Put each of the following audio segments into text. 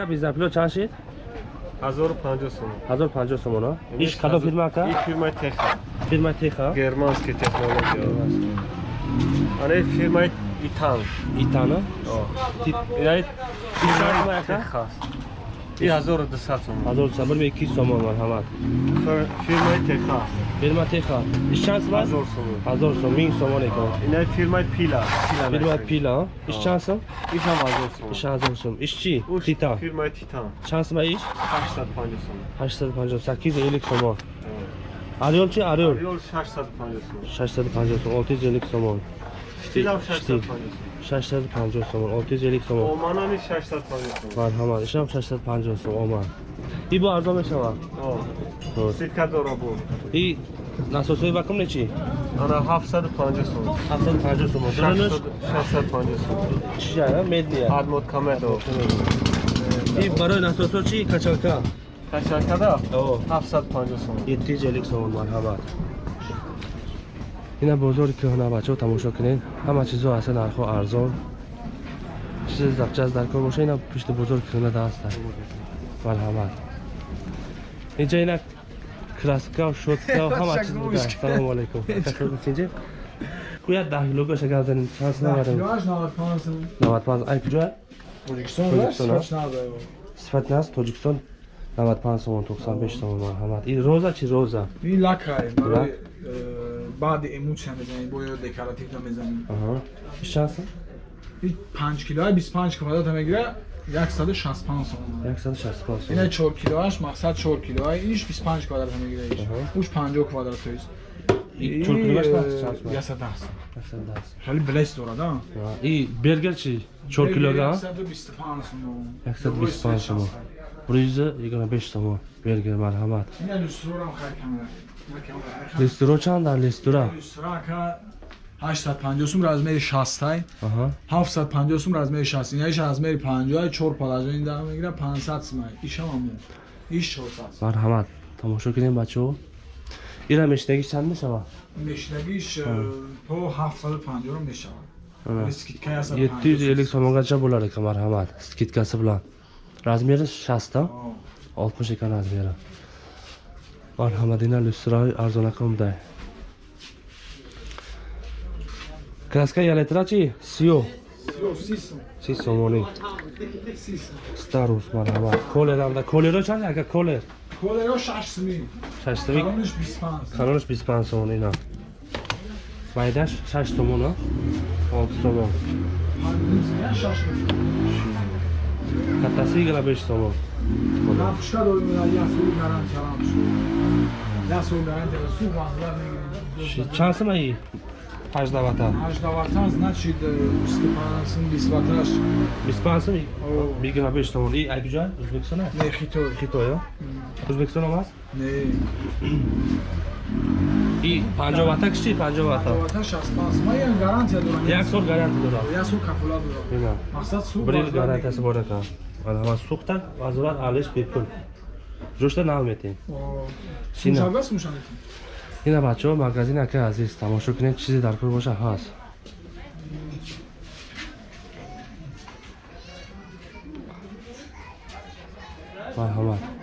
ака бизнапло чанд шид 1050 сом. 1050 сомон а иш кадом фирма ака И фирмаи Теха. фирма теха Германский технология. Ане фирмаи Итан. итана О. инай фирма ака Теха. И 1200 сом. 1000 сомон 200 сомон марҳамат Фир- Фирмаи Теха. фирма теха иш чанд сом 1000 сом. 1000 сом 1000 сомон эко Ина фирмаи Пила. фирма пила иш чанд сом Ишам 1000 сом. иш 1000 сом иш чи Уш тита Фирмаи Титан. чанд сом иш 850 сом. 850 сомон ариол чи ариол Риол 650 сом. 650 сом 650 сомон Штилам Штил. 650 сом. 650 сомон. 650 сомон. Оманами 650 сом. марҳамат ишам 650 сом омад и бо арзон мешавад. Ситка дора бу. и насосои вакм не чи Ана 750 сом. 750 сомон. Дронаш 650 сом. чия медния Адмод камедо. и барои насосо чи качалка? Качакада о 750 сом. 750 сомон. Марҳамат ина бозори кӯҳна бачаҳо тамошо кунед. Ҳама чизо ҳаста нархҳо арзон чизи запчаст дар кор боша. Ина пишти бозори кӯҳна даста марҳамат. Инҷа ина краскау шоткау ҳама чиз буда. салому алайкум куя гап занем чанд сум наварем Килоаш 95 сом. 95 ай ва а? Сифатназа. сифат нас тоҷикистон 95 сомон 95 сомон. Марҳамат. И роза чи роза? Ин лакай барои Лак. э, баъди эмоция мезанӣ бо ё декоративда мезанӣ. аҳа иш чанд сум Ин 5 килоа 25 квадрата мегира 165 сом. 165 сом Ина 4 килоаш мақсад 4 килоа иш 25 квадрата мегира иш. Аҳа. Уш 50 квадрат то есть. И чор килоаш э, мақсад чанд сум 110 сом. 110 Хеле блес дорад а? и бергер чи 4 килога 125 сом. 125 сомон рӯза 25 сомон бергер марҳамат Ина люстрорам хай لسترو چند در لسترا؟ لسترا که 858 رزمه 60 آها 758 رزمه 60 اینا رزمه 50 4 پلاجا این در میگیره 500 سمه ایشم هم ایش 400 مرحمت تماشا کنیم بچه‌ها اینا مشتگیش چند میشه؟ مشتگیش تو 750 رو میشه. 750 so'mgacha bo'lar ekan marhamat skidkasi bilan razmeri 60 ta 60 ekan razmeri marhamat ina lyustroy arzonaka unday kraska yaletrachi siyo si somoni starus marhamat koler hamda kolero chand aka koler колеро 6 сум 6 so'mik канониш 25 kanonish 25 somon ina maydash 6 somon a 6 somon я 6 kattasi 25 somon лампушка дорим я сул гарантия лампушка я сул гарантия су вазлар мегирем. Чанд сум аи ҳаждавата 8 значит 20 25 сум О. бигина беш сомон и ай куҷа ӯзбекистон а не хитой. Хитой а? Ӯзбекистон ҳам аст? Не. И 50 вата киши? 50 вата? Вата 65 сум я гарантия дорам. Як сол гаранти дорад я сул кафолат дорам мақсад су bir yil garantiyasi bor ekan suqdan vazorat alish bepul jo'shda nameteng Shina. шуншабас мушанед ина бачаҳо магазин ака азиз. Тамошо кунед чизе дар кор боша ҳаст. Марҳамат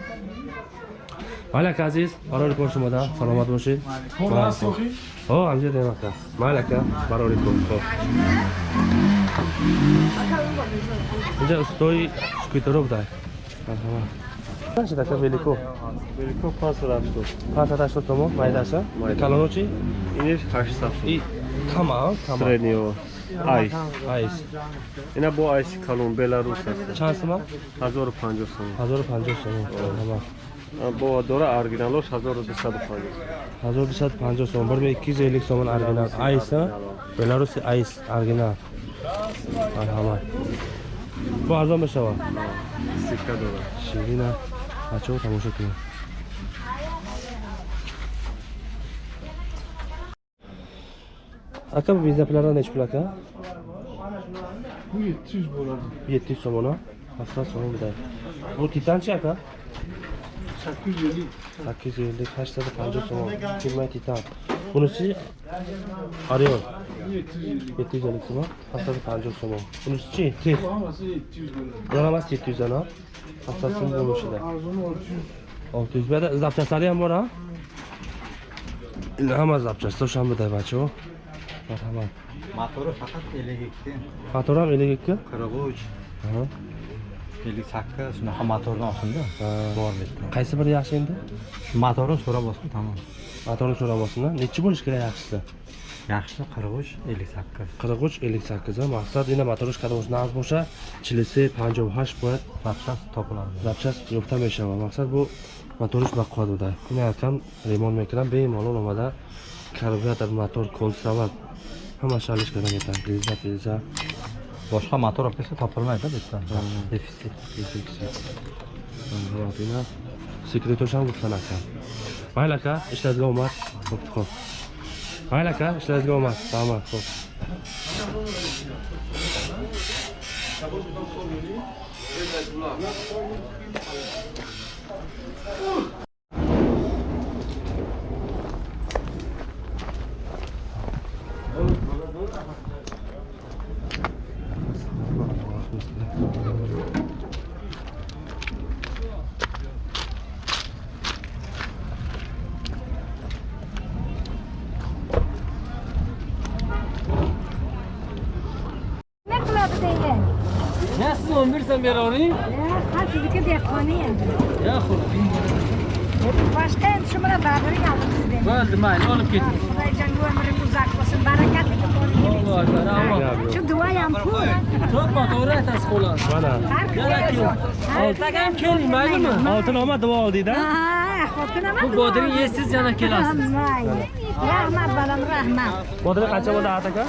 майли ака азиз барори кор шумода саломат бошед о ҳамҷа дем ака майли ака барори кор Хо'p. инҷа устои скутеро будай марҳамат чанд ака велико Велико 580. 580 сомон майдаша Майда. калоно чи Инеш 800 сом. и кама кама Среднего. Айс. айс Ина бо айси калон Беларус аст. чанд сома 1050 сом. 1050 сомон марҳамат А, Бо дора оригиналош 1250 сом. 1250 сомон бир 250 сомон оригинал айс а беларуси айс оригинал марҳамат бо арзон мешавад Ситка дора. ширина бачаҳо тамошо кунед ака бизнаплара неч пул ака бу 700 болад 700 сомон а 700 сомон бидай бу титан чи ака 850. 850 kaç lira kaldı son? Kıymeti tam. Bunisi arıyor. 750 sima. Hasatı kaldı son. Bunisi çi? Tih. Yaramaz 700 ana. Hasatını bulmuşlar. 600 bir de zapçasları hem var ha? Ama zapçası da şu an bir de bak o. Merhaba. Motoru fakat 52. Motoru 52? 43. Hı. Аҳа. 58 shunaqa motorni olsinda Ha. bor bitta qaysi biri yaxshi endi motorini so'rab olsin tamom motorni so'rab olsinlar nechi bo'lishi kerak yaxshisi yaxshisi 43 58 43 58 а мақсад ина моториш кадомаш нағз боша 43 58 бояд запчаст topiladi запчаст ёфта мешава. Мақсад бу моториш бақувват буда ина якам ремонт мекунам бемалол омада карбюратор мотор консерват ҳама шалиш кардан кетам лиза филза boshqa motor olib kelsa topilmaydi bitta. Defitsit марҳамат ина секретошам гуфтан акам майли ака ишларизга омад хуб хуб майли ака хуб Ne qiladi deydi? Ne نیکویا دایینە. نەس 11 سن بێرەوین؟ ها، کەنچ دیکە دیق قونی؟ یا خو لا Boshqa endi shu bilan oldim sizdan. Bo'ldi, mayli, olib keting. Xudoyjonga umring uzak bo'lsin, barakatli bo'lsin. Shu duo ham pul. To'ppa to'g'ri aytasiz qo'lan. mana. Oltaga ham keling, maylimi? oltin omad duo oldingda Ha, xotinam. Bu bodring yeysiz yana kelasiz. Mayli. Rahmat balam, rahmat. bodring qancha bo'ldi aka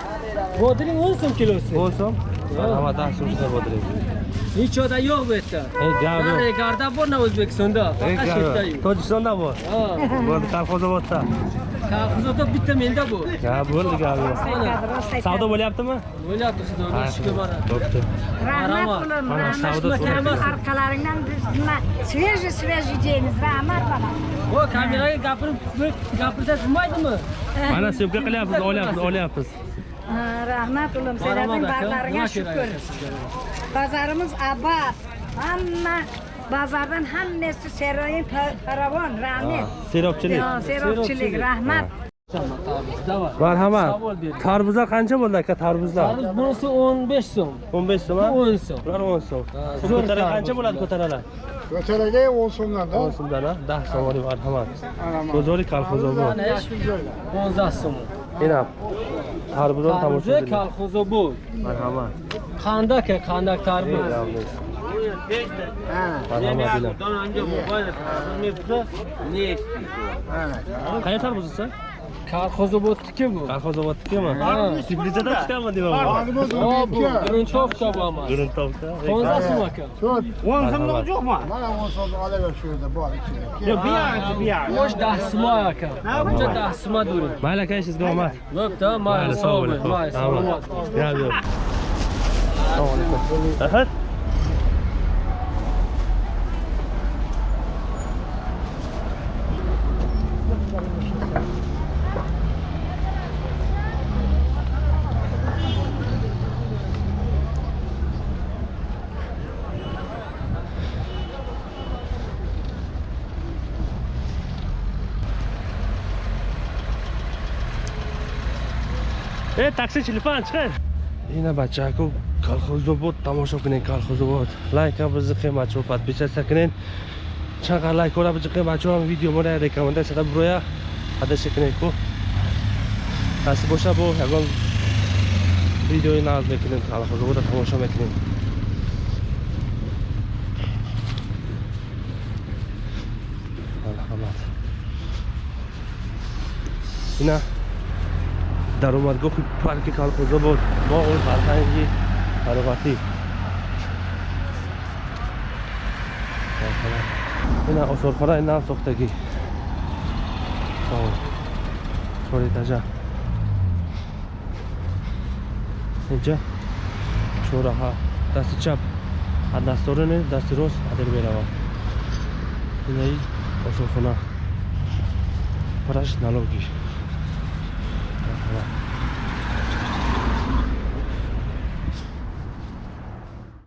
Bodring 10 so'm kilosi. o'n so'm marhamat yaxshi shunday bodring Nichoda yo'q bu yerda. Nari garda bor na O'zbekistonda, faqat shu yerda yo'q. Tojikistonda bor. Ha. Bo'ldi, Qalqozobodda. Qalqozobodda bitta menda bu. Ha, bo'ldi gapi. Savdo bo'lyaptimi? Bo'lyapti, savdo. Ishga boradi. Bo'pti. Rahmat qulim, rahmat. Arqalaringdan biz nima sveji sveji deymiz. Rahmat baba. O, kameraga gapirib, gapirsa bo'lmaydimi? Mana sepka qilyapmiz, olyapmiz, olyapmiz. rahmat ulim senlarning bazlaringga shukur bazarimiz abad hamma bazardan hammasi seroyin faravon rahmat. Serobchilik serobchilik rahmat marhamat tarvuzlar qancha bo'ldi aka tarvuzlar tarvuz bunisi o'n besh so'm o'n besh so'm o'n so'm bular o'n so'm ko'tara qancha bo'ladi ko'taralar ko'taraga o'n so'mdan o'n so'mdan a dah so'm oling marhamat go'zorlik kolxozi o'n so'm inom so'm. ina tarvuzlar Tarvuzi tomosha qiling kolxozobod. marhamat Qandak, qandak tarvuz. marhamat ina qayerda Karxozobodniki bu. Karxozobodnikimi? Tbilisidan chiqarmi deyman. Bu Guruntovkami? Guruntovka. Tonzasimi aka? O'n so'mlik yo'qmi? Mana o'n so'm olaver shu yerda bor ichida. Yo'q, bu yerda, bu yoqda. Xo'sh, dasma aka. Buncha dasma during. Mayli aka, sizga omad. Bo'pti, mayli, sog' bo'ling. Mayli, sog' Yo'q, yo'q. Assalomu alaykum. Ahad. Thank you. ای تاکسی 45 چقدر اینه بچه کو کالخوز بود تماشا کنین کالخوز بود. لایک هم بزن خیمه بچه پد بیچه سکنین چقدر لایک کنه بزن خیمه بچه هم ویدیو مونه ریکامنده چقدر برویا حدش کنین کو. دست باشه با یکان ویدیوی ناز می‌کنین کالخوز بود تماشا می‌کنین. الحمد اینه даромадгоҳи парки колхозобод боғи фарҳанги фароғатӣ ина осорхонаи нав сохтагӣ. Чорэтажа инҷа чораҳа дасти чап. Аз дастороне дасти рост адер меравад. Инаи осорхона. Праш налоги Yeah.